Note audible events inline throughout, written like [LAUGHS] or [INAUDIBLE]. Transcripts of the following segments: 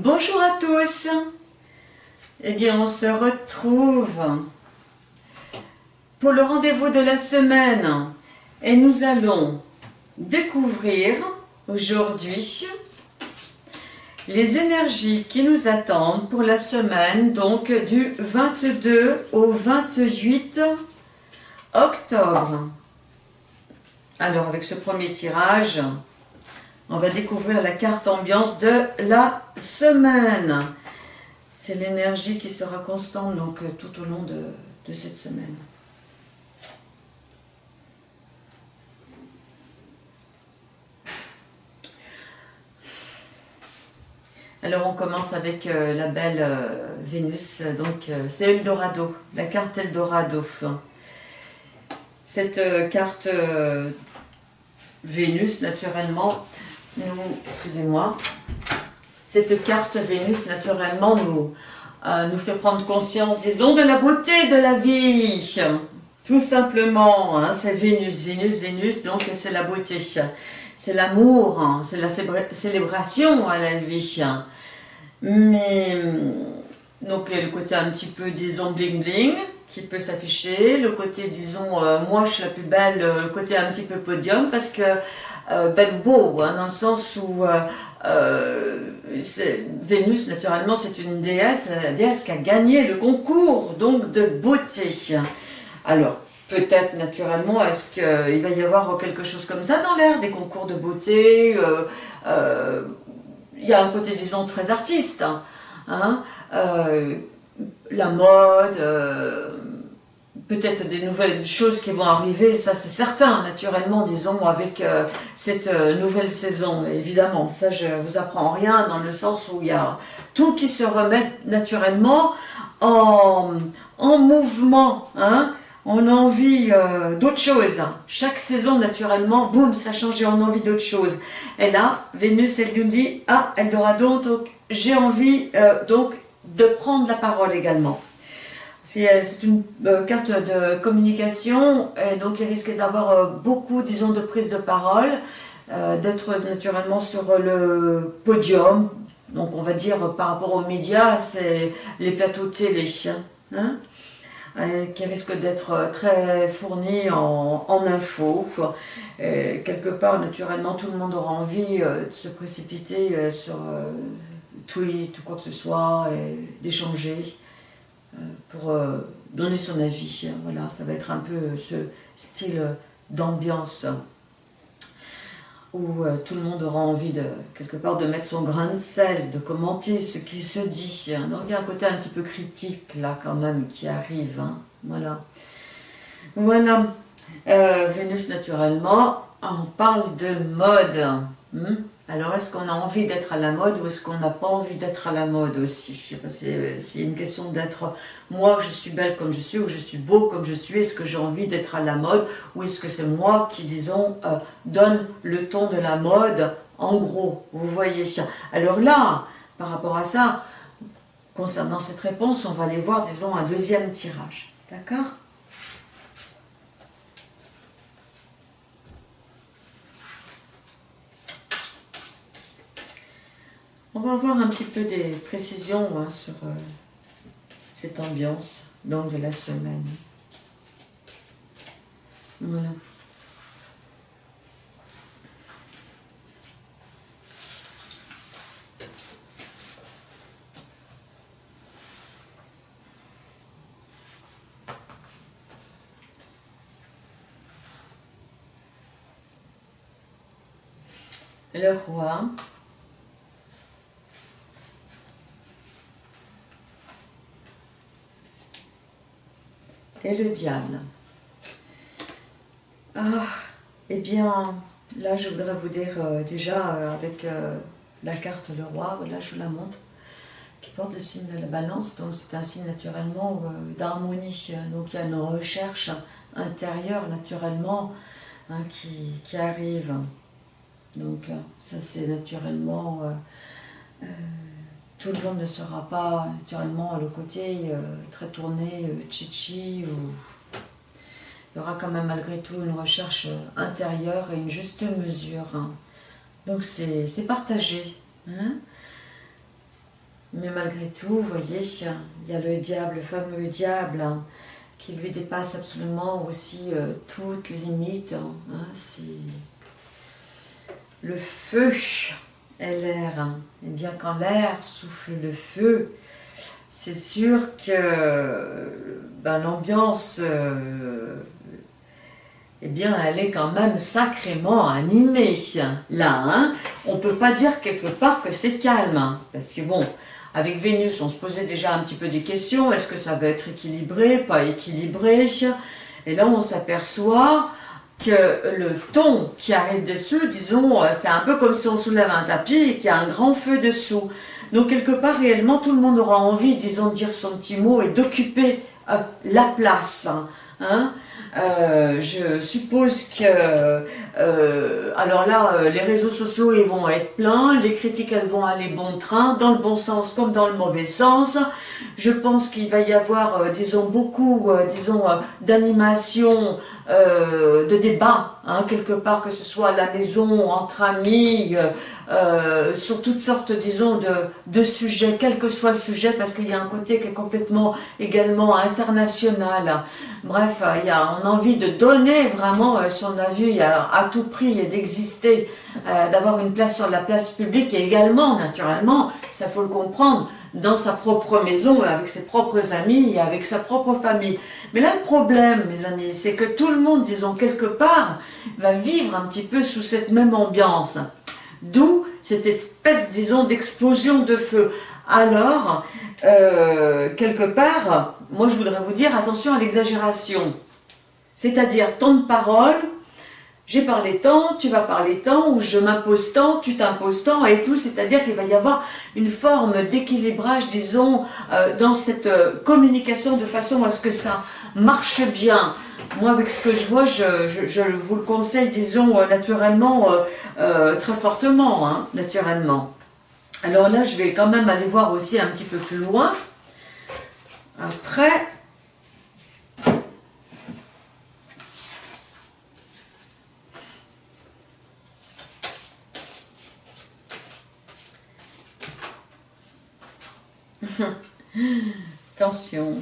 Bonjour à tous Eh bien, on se retrouve pour le rendez-vous de la semaine et nous allons découvrir aujourd'hui les énergies qui nous attendent pour la semaine donc du 22 au 28 octobre. Alors avec ce premier tirage, on va découvrir la carte ambiance de la semaine. C'est l'énergie qui sera constante euh, tout au long de, de cette semaine. Alors on commence avec euh, la belle euh, Vénus, donc c'est Eldorado, la carte Eldorado. Cette carte Vénus, naturellement, excusez-moi, cette carte Vénus, naturellement, nous, euh, nous fait prendre conscience, disons, de la beauté de la vie. Tout simplement, hein, c'est Vénus, Vénus, Vénus, donc c'est la beauté. C'est l'amour, hein, c'est la célébration à la vie. Mais, donc, il y a le côté un petit peu, disons, bling-bling, qui peut s'afficher, le côté, disons, euh, moi je suis la plus belle, le côté un petit peu podium, parce que euh, belle ou beau, hein, dans le sens où euh, euh, Vénus, naturellement, c'est une déesse, la déesse qui a gagné le concours donc de beauté. Alors, peut-être naturellement, est-ce qu'il va y avoir quelque chose comme ça dans l'air, des concours de beauté Il y a un côté, disons, très artiste. Hein, la mode, peut-être des nouvelles choses qui vont arriver, ça c'est certain, naturellement, disons, avec euh, cette euh, nouvelle saison. évidemment, ça je vous apprends rien dans le sens où il y a tout qui se remet naturellement en, en mouvement. Hein. On a envie euh, d'autre chose. Chaque saison, naturellement, boum, ça change et on a envie d'autre chose. Et là, Vénus, elle nous dit, ah, Eldorado, donc j'ai envie donc de prendre la parole également. Euh, c'est une euh, carte de communication, et donc il risque d'avoir euh, beaucoup, disons, de prise de parole, d'être naturellement sur le podium, donc on va dire par rapport aux médias, c'est les plateaux télé, hein, qui risquent d'être très fournis en, en infos. quelque part, naturellement, tout le monde aura envie de se précipiter sur tweet ou quoi que ce soit, et d'échanger. Euh, pour euh, donner son avis. Voilà, ça va être un peu ce style d'ambiance où euh, tout le monde aura envie de, quelque part, de mettre son grain de sel, de commenter ce qui se dit. Donc il y a un côté un petit peu critique là quand même qui arrive. Hein. Voilà. Voilà. Vénus naturellement, on parle de mode. Hmm? Alors, est-ce qu'on a envie d'être à la mode ou est-ce qu'on n'a pas envie d'être à la mode aussi? C'est une question d'être, moi je suis belle comme je suis ou je suis beau comme je suis, est-ce que j'ai envie d'être à la mode ou est-ce que c'est moi qui, disons, euh, donne le ton de la mode en gros, vous voyez? Alors là, par rapport à ça, concernant cette réponse, on va aller voir, disons, un deuxième tirage, d'accord? On va avoir un petit peu des précisions hein, sur euh, cette ambiance donc de la semaine. Voilà. Le roi, et le diable. Ah, eh bien, là je voudrais vous dire euh, déjà euh, avec euh, la carte le roi, voilà je vous la montre, qui porte le signe de la balance, donc c'est un signe naturellement d'harmonie, donc il y a une recherche intérieure naturellement hein, qui, qui, arrive. Donc ça c'est naturellement tout le monde ne sera pas naturellement à le côté euh, très tourné, euh, chichi, il y aura quand même malgré tout une recherche euh, intérieure et une juste mesure. Hein. Donc c'est partagé. Hein. Mais malgré tout, vous voyez, il y a le diable, le fameux diable, hein, qui lui dépasse absolument aussi toutes les limites. Hein le feu l'air. Hein. Et bien quand l'air souffle le feu, c'est sûr que ben, l'ambiance, euh, eh bien, elle est quand même sacrément animée. Là, hein, on ne peut pas dire quelque part que c'est calme. parce que bon, avec Vénus, on se posait déjà un petit peu des questions. Est-ce que ça va être équilibré, pas équilibré? Et là, on s'aperçoit que le ton qui arrive dessus, disons, euh, c'est un peu comme si on soulève un tapis et qu'il y a un grand feu dessous. Donc, quelque part, réellement, tout le monde aura envie, disons, de dire son petit mot et d'occuper euh, la place. Hein euh, je suppose que, alors là, les réseaux sociaux ils vont être pleins, les critiques elles vont aller bon train, dans le bon sens comme dans le mauvais sens. Je pense qu'il va y avoir, disons, beaucoup, disons, d'animation, de débat, hein, quelque part, que ce soit à la maison, entre amis, sur toutes sortes, disons, de, sujets, quel que soit le sujet, parce qu'il y a un côté qui est complètement également international. Bref, il y a, on a envie de donner vraiment euh, son avis à, tout prix et d'exister, euh, d'avoir une place sur la place publique et également, naturellement, ça faut le comprendre, dans sa propre maison, avec ses propres amis et avec sa propre famille. Mais là, le problème, mes amis, c'est que tout le monde, disons, quelque part, va vivre un petit peu sous cette même ambiance. D'où cette espèce, disons, d'explosion de feu. Alors, euh, quelque part, moi je voudrais vous dire attention à l'exagération. C'est-à-dire, tant de paroles, j'ai parlé tant, tu vas parler tant, ou je m'impose tant, tu t'imposes tant, et tout. C'est-à-dire qu'il va y avoir une forme d'équilibrage, disons, euh, dans cette euh, communication de façon à ce que ça marche bien. Moi, avec ce que je vois, je, vous le conseille, disons, naturellement, très fortement, hein, naturellement. Alors là, je vais quand même aller voir aussi un petit peu plus loin. Après, Attention,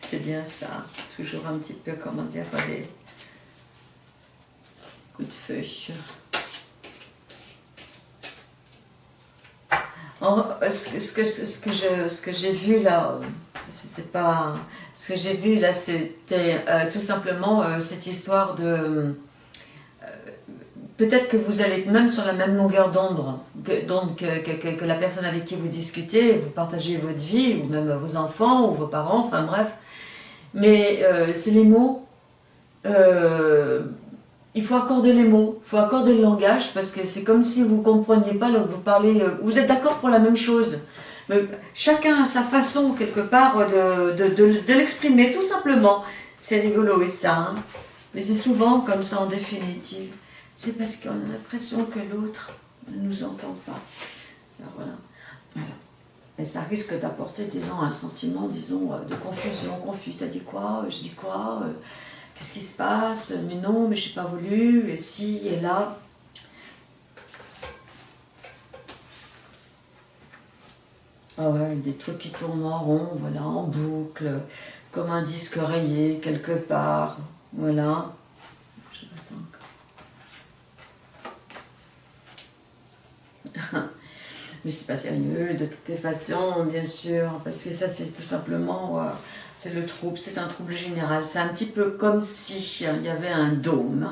c'est bien ça. Toujours un petit peu, comment dire, les coups de feu. ce, que, ce que je, ce que j'ai vu là, c'est pas, ce que j'ai vu là, c'était euh, tout simplement euh, cette histoire de, peut-être que vous allez même sur la même longueur d'onde que, que, la personne avec qui vous discutez, vous partagez votre vie, ou même vos enfants, ou vos parents, enfin bref, mais c'est les mots, il faut accorder les mots, il faut accorder le langage, parce que c'est comme si vous ne compreniez pas, donc vous parlez, euh, vous êtes d'accord pour la même chose. Mais chacun a sa façon, quelque part, de, de, l'exprimer, tout simplement. C'est rigolo, et ça. Hein. Mais c'est souvent comme ça, en définitive. C'est parce qu'on a l'impression que l'autre ne nous entend pas. Alors voilà. Et ça risque d'apporter, disons, un sentiment, disons, euh, de confusion. Confus, t'as dit quoi? Je dis quoi? Qu'est-ce qui se passe? Mais non, mais je n'ai pas voulu, et si, et là? Ah ouais, des trucs qui tournent en rond, voilà, en boucle, comme un disque rayé quelque part, voilà. Je [LAUGHS] Mais c'est pas sérieux, de toutes les façons, bien sûr, parce que ça c'est tout simplement c'est le trouble, c'est un trouble général. C'est un petit peu comme si il y avait un dôme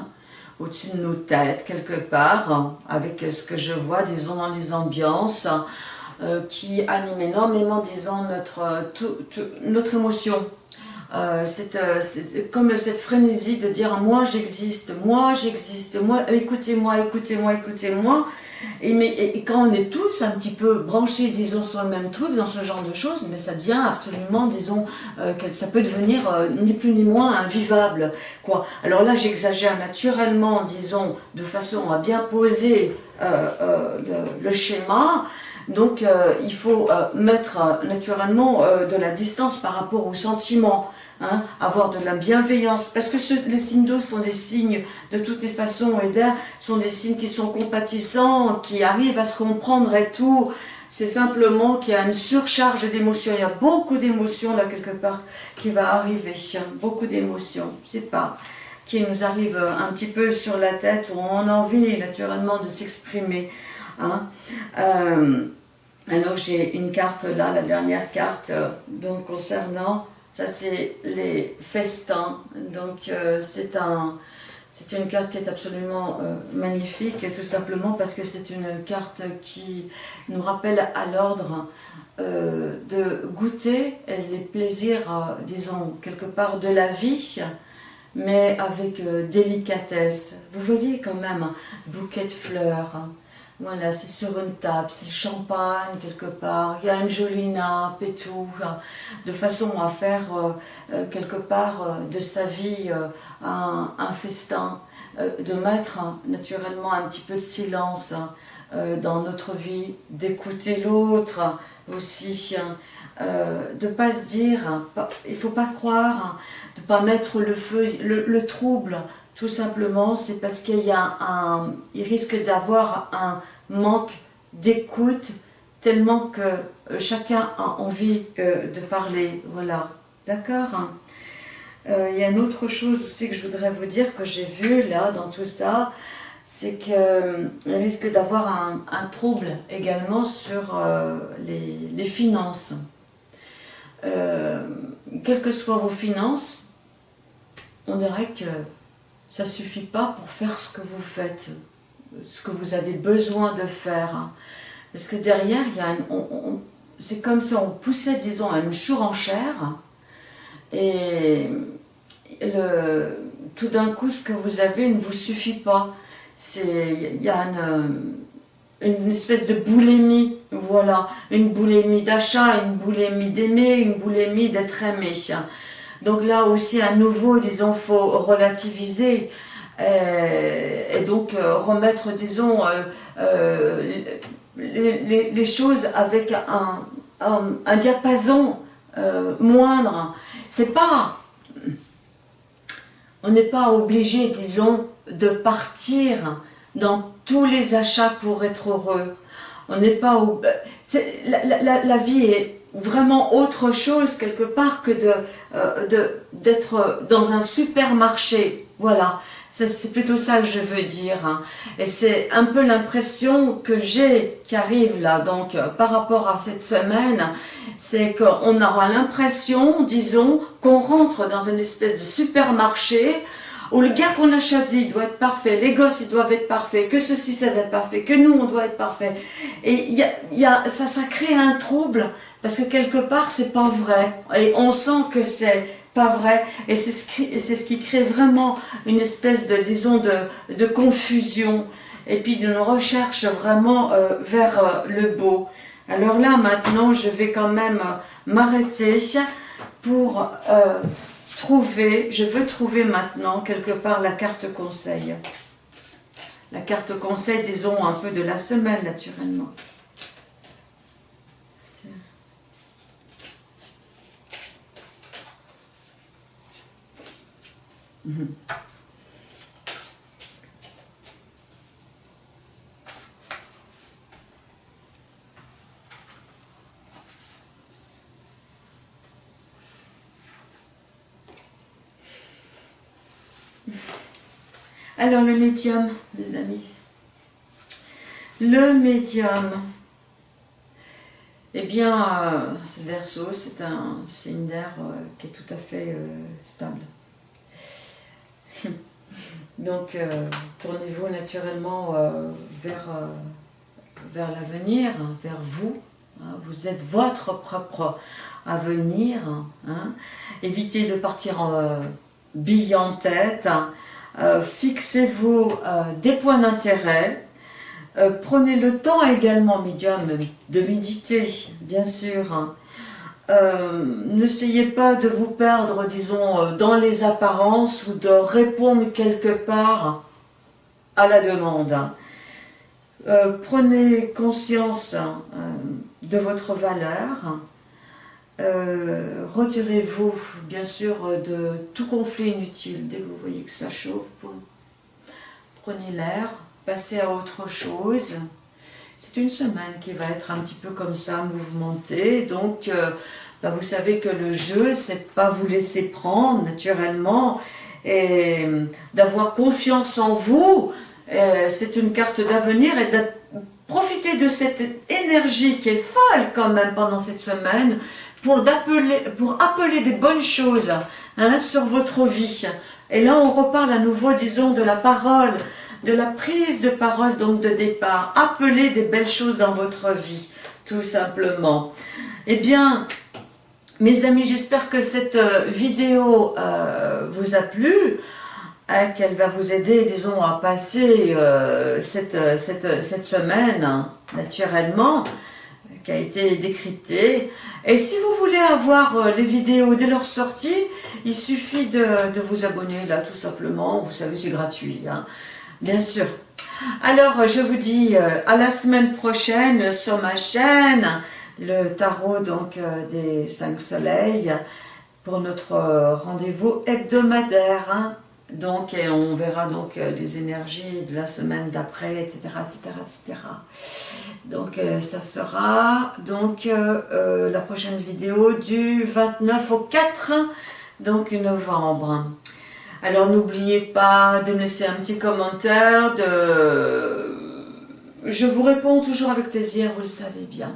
au-dessus de nos têtes, quelque part, avec ce que je vois, disons, dans les ambiances, euh, qui animent énormément, disons, notre, notre émotion. Euh, euh, c'est comme cette frénésie de dire « moi j'existe, moi j'existe, moi écoutez-moi, écoutez-moi, écoutez-moi » Et, mais, quand on est tous un petit peu branchés, disons, sur le même truc, dans ce genre de choses, mais ça devient absolument, disons, euh, ça peut devenir euh, ni plus ni moins invivable. Quoi. Alors là, j'exagère naturellement, disons, de façon à bien poser euh, le, schéma, donc il faut mettre naturellement de la distance par rapport aux sentiments. Hein, avoir de la bienveillance, parce que les signes d'eau sont des signes de toutes les façons, et d'air sont des signes qui sont compatissants, qui arrivent à se comprendre et tout, c'est simplement qu'il y a une surcharge d'émotions. Il y a beaucoup d'émotions là quelque part qui va arriver. Beaucoup d'émotions. Je sais pas qui nous arrive un petit peu sur la tête où on a envie naturellement de s'exprimer. Hein. Euh, alors j'ai une carte là, la dernière carte, euh, donc concernant, ça c'est les festins. Donc euh, c'est un, c'est une carte qui est absolument magnifique, tout simplement parce que c'est une carte qui nous rappelle à l'ordre de goûter les plaisirs, disons, quelque part de la vie, mais avec euh, délicatesse. Vous voyez quand même un bouquet de fleurs. Hein. Voilà, c'est sur une table, c'est le champagne quelque part, il y a une jolie nappe hein, de façon à faire euh, euh, quelque part de sa vie un, festin, de mettre hein, naturellement un petit peu de silence dans notre vie, d'écouter l'autre aussi, de ne pas se dire, il ne faut pas croire de pas mettre le feu, le, trouble, tout simplement, c'est parce qu'il y a un, il risque d'avoir un manque d'écoute tellement que euh, chacun a envie euh, de parler, voilà, d'accord? Euh, Il y a une autre chose aussi que je voudrais vous dire que j'ai vu là dans tout ça, c'est qu'il risque d'avoir un, trouble également sur les, les, finances. quelles que soient vos finances, on dirait que ça ne suffit pas pour faire ce que vous faites, ce que vous avez besoin de faire. Parce que derrière, c'est comme si on poussait, disons, à une surenchère, et tout d'un coup, ce que vous avez ne vous suffit pas. Il y a une, une espèce de boulémie, voilà, une boulémie d'achat, une boulémie d'aimer, une boulémie d'être aimé. Donc là aussi, à nouveau, disons, faut relativiser euh, et donc euh, remettre, disons, euh, les, choses avec un, diapason moindre. C'est pas... On n'est pas obligé, disons, de partir dans tous les achats pour être heureux. On n'est pas... La, la vie est vraiment autre chose quelque part que euh, d'être de, dans un supermarché. Voilà, c'est plutôt ça que je veux dire. Hein. Et c'est un peu l'impression que j'ai qui arrive là, donc euh, par rapport à cette semaine, c'est qu'on aura l'impression, disons, qu'on rentre dans une espèce de supermarché où le gars qu'on a choisi doit être parfait, les gosses ils doivent être parfaits, que ceci ça doit être parfait, que nous on doit être parfait. Et y a, y a, ça, ça crée un trouble parce que quelque part, c'est pas vrai. Et on sent que c'est pas vrai. Et c'est ce, qui, crée vraiment une espèce de, disons, de, de confusion. Et puis d'une recherche vraiment euh, vers euh, le beau. Alors là, maintenant, je vais quand même m'arrêter pour euh, trouver, je veux trouver maintenant quelque part la carte conseil. La carte conseil, disons, un peu de la semaine, naturellement. Alors le médium, les amis. Le médium. Eh bien, euh, ce verso, c'est un signe d'air euh, qui est tout à fait euh, stable. [LAUGHS] Donc, euh, tournez-vous naturellement euh, vers, euh, vers l'avenir, hein, vers vous. Hein. vous êtes votre propre avenir. Hein. Évitez de partir en bille en tête. Fixez-vous des points d'intérêt. prenez le temps également, médium, de méditer, bien sûr. Euh, n'essayez pas de vous perdre, disons, euh, dans les apparences ou de répondre quelque part à la demande. Euh, prenez conscience de votre valeur. Retirez-vous, bien sûr, de tout conflit inutile. Dès que vous voyez que ça chauffe, prenez l'air, passez à autre chose. C'est une semaine qui va être un petit peu comme ça, mouvementée. Donc, euh, bah, vous savez que le jeu, c'est pas vous laisser prendre naturellement et d'avoir confiance en vous. c'est une carte d'avenir et de profiter de cette énergie qui est folle quand même pendant cette semaine pour, appeler, pour appeler des bonnes choses hein, sur votre vie. Et là, on reparle à nouveau, disons, de la parole, de la prise de parole, donc de départ. Appelez des belles choses dans votre vie, tout simplement. Eh bien, mes amis, j'espère que cette euh, vidéo euh, vous a plu, hein, qu'elle va vous aider, disons, à passer euh, cette, semaine, hein, naturellement, qui a été décryptée. Et si vous voulez avoir les vidéos dès leur sortie, il suffit de, vous abonner là tout simplement. Vous savez, c'est gratuit, hein. Bien sûr. Alors, je vous dis euh, à la semaine prochaine sur ma chaîne, le tarot donc euh, des cinq soleils, pour notre rendez-vous hebdomadaire. Hein. Donc, on verra donc euh, les énergies de la semaine d'après, etc., etc., etc. Donc, euh, ça sera donc euh, la prochaine vidéo du 29 au 4 donc novembre. Alors, n'oubliez pas de me laisser un petit commentaire. De... Je vous réponds toujours avec plaisir, vous le savez bien.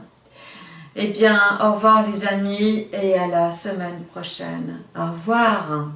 Eh bien, au revoir les amis et à la semaine prochaine. Au revoir.